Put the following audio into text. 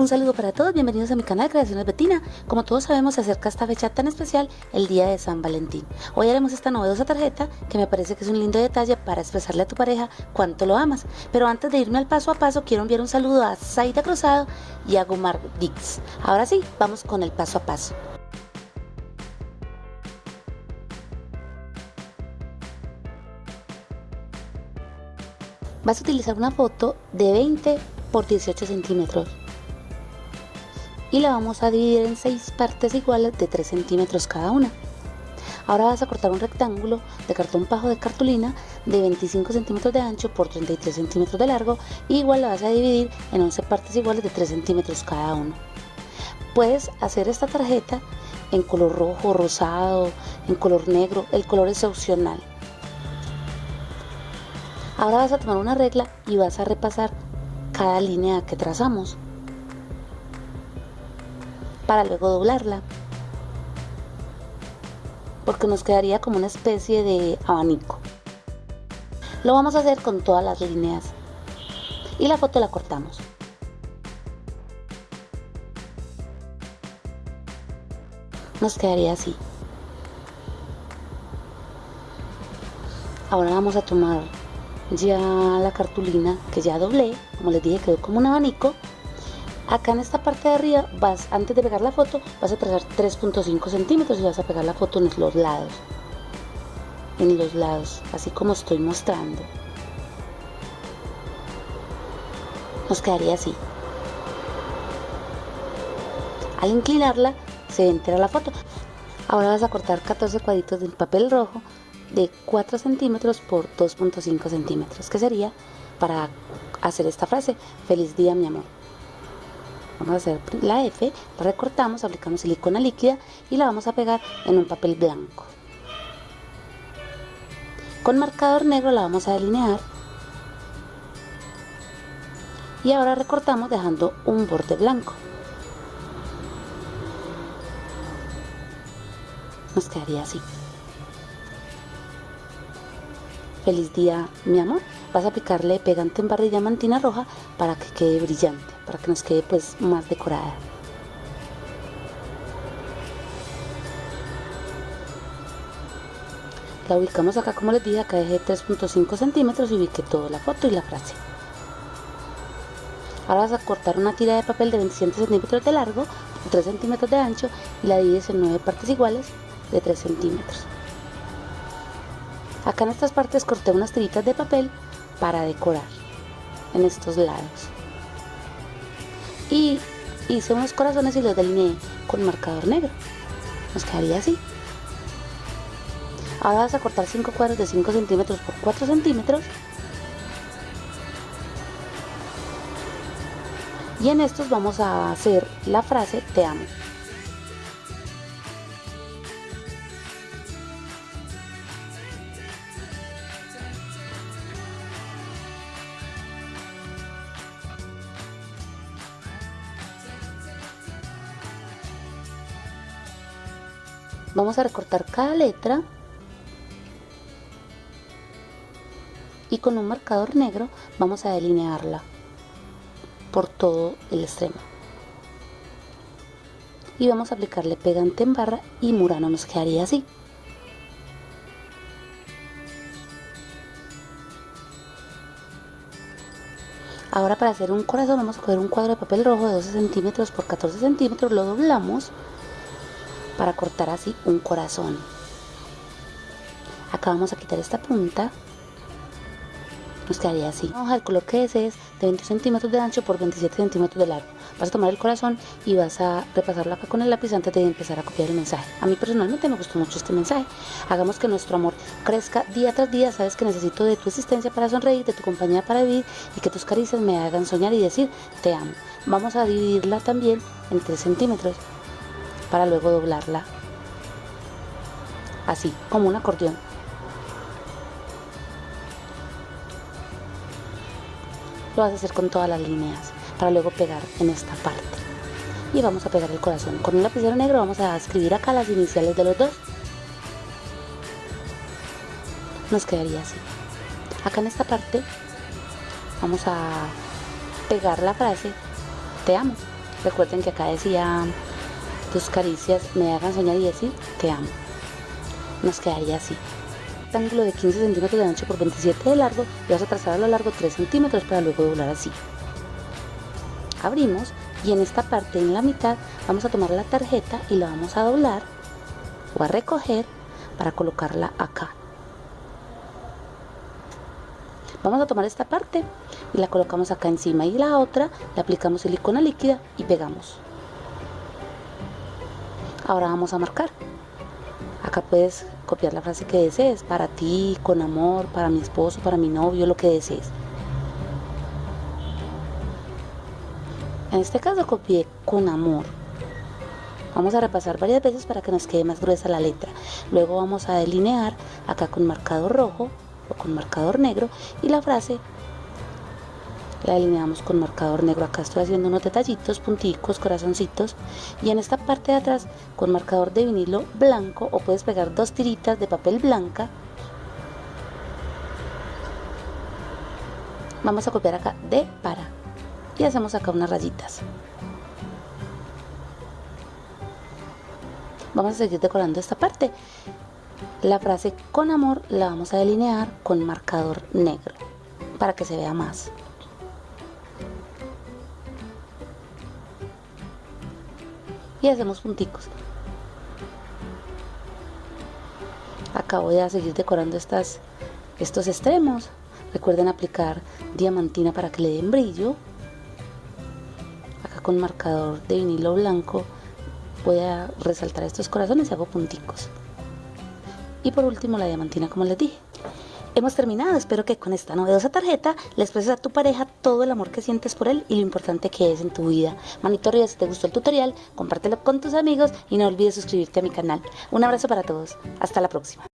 Un saludo para todos, bienvenidos a mi canal Creaciones Betina. Como todos sabemos se acerca esta fecha tan especial, el día de San Valentín. Hoy haremos esta novedosa tarjeta que me parece que es un lindo detalle para expresarle a tu pareja cuánto lo amas. Pero antes de irme al paso a paso quiero enviar un saludo a Zaida Cruzado y a Gumar Dix. Ahora sí, vamos con el paso a paso. Vas a utilizar una foto de 20 por 18 centímetros y la vamos a dividir en 6 partes iguales de 3 centímetros cada una. Ahora vas a cortar un rectángulo de cartón pajo de cartulina de 25 centímetros de ancho por 33 centímetros de largo y igual la vas a dividir en 11 partes iguales de 3 centímetros cada uno. Puedes hacer esta tarjeta en color rojo, rosado, en color negro, el color es opcional. Ahora vas a tomar una regla y vas a repasar cada línea que trazamos para luego doblarla. Porque nos quedaría como una especie de abanico. Lo vamos a hacer con todas las líneas. Y la foto la cortamos. Nos quedaría así. Ahora vamos a tomar ya la cartulina que ya doblé. Como les dije quedó como un abanico acá en esta parte de arriba vas antes de pegar la foto vas a trazar 3.5 centímetros y vas a pegar la foto en los lados. En los lados así como estoy mostrando. Nos quedaría así. Al inclinarla se entera la foto. Ahora vas a cortar 14 cuadritos del papel rojo de 4 centímetros por 2.5 centímetros que sería para hacer esta frase. Feliz día mi amor vamos a hacer la F, la recortamos, aplicamos silicona líquida y la vamos a pegar en un papel blanco. Con marcador negro la vamos a delinear y ahora recortamos dejando un borde blanco. Nos quedaría así. Feliz día, mi amor. Vas a aplicarle pegante en barra y diamantina roja para que quede brillante, para que nos quede pues más decorada. La ubicamos acá como les dije, acá dejé 3.5 centímetros y ubiqué toda la foto y la frase. Ahora vas a cortar una tira de papel de 27 centímetros de largo, 3 centímetros de ancho y la divides en 9 partes iguales de 3 centímetros. Acá en estas partes corté unas tiritas de papel para decorar en estos lados. Y hice unos corazones y los delineé con marcador negro. Nos quedaría así. Ahora vas a cortar 5 cuadros de 5 centímetros por 4 centímetros. Y en estos vamos a hacer la frase te amo. Vamos a recortar cada letra y con un marcador negro vamos a delinearla por todo el extremo. Y vamos a aplicarle pegante en barra y murano nos quedaría así. Ahora para hacer un corazón vamos a coger un cuadro de papel rojo de 12 centímetros por 14 centímetros lo doblamos para cortar así un corazón. Acá vamos a quitar esta punta. Nos quedaría así. Hoja el color que desees de 20 centímetros de ancho por 27 centímetros de largo. Vas a tomar el corazón y vas a repasarlo acá con el lápiz antes de empezar a copiar el mensaje. A mí personalmente me gustó mucho este mensaje. Hagamos que nuestro amor crezca día tras día. Sabes que necesito de tu existencia para sonreír de tu compañía para vivir y que tus caricias me hagan soñar y decir te amo. Vamos a dividirla también en 3 centímetros para luego doblarla así como un acordeón. Lo vas a hacer con todas las líneas para luego pegar en esta parte. Y vamos a pegar el corazón con un lapicero negro. Vamos a escribir acá las iniciales de los dos. Nos quedaría así. Acá en esta parte vamos a pegar la frase te amo Recuerden que acá decía tus caricias me hagan soñar y decir te amo. Nos quedaría así. Rectángulo de 15 centímetros de ancho por 27 de largo y vas a trazar a lo largo 3 centímetros para luego doblar así. Abrimos y en esta parte en la mitad vamos a tomar la tarjeta y la vamos a doblar o a recoger para colocarla acá. Vamos a tomar esta parte y la colocamos acá encima y la otra le aplicamos silicona líquida y pegamos. Ahora vamos a marcar. Acá puedes copiar la frase que desees, para ti, con amor, para mi esposo, para mi novio, lo que desees. En este caso copié con amor. Vamos a repasar varias veces para que nos quede más gruesa la letra. Luego vamos a delinear acá con marcador rojo o con marcador negro y la frase la delineamos con marcador negro. Acá estoy haciendo unos detallitos, punticos, corazoncitos. Y en esta parte de atrás con marcador de vinilo blanco o puedes pegar dos tiritas de papel blanca. Vamos a copiar acá de para. Y hacemos acá unas rayitas. Vamos a seguir decorando esta parte. La frase con amor la vamos a delinear con marcador negro para que se vea más. Y hacemos punticos acá voy a seguir decorando estas, estos extremos. Recuerden aplicar diamantina para que le den brillo. Acá con marcador de vinilo blanco voy a resaltar estos corazones y hago punticos. Y por último la diamantina como les dije Hemos terminado, espero que con esta novedosa tarjeta le expreses a tu pareja todo el amor que sientes por él y lo importante que es en tu vida. Manito arriba si te gustó el tutorial, compártelo con tus amigos y no olvides suscribirte a mi canal. Un abrazo para todos, hasta la próxima.